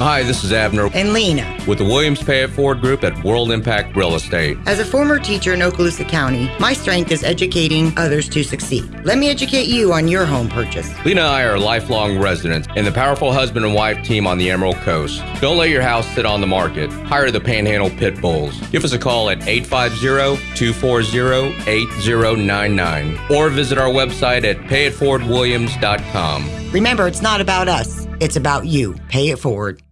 Hi, this is Abner and Lena with the Williams Pay It Forward Group at World Impact Real Estate. As a former teacher in Okaloosa County, my strength is educating others to succeed. Let me educate you on your home purchase. Lena and I are lifelong residents and the powerful husband and wife team on the Emerald Coast. Don't let your house sit on the market. Hire the Panhandle Pit Bulls. Give us a call at 850-240-8099 or visit our website at payitforwardwilliams.com. Remember, it's not about us. It's about you. Pay it forward.